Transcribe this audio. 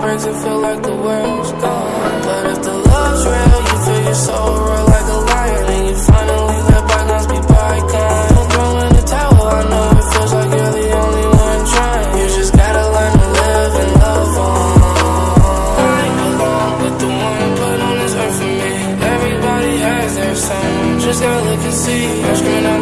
brings, you feel like the world's gone. But if the love's real, you feel your soul roar like a lion, and you finally let bygones be bygones. Don't throw in the towel, I know it feels like you're the only one trying. You just gotta learn to live and love on. I belong with the one put on this earth for me. Everybody has their song, just gotta look and see. I'm screaming out.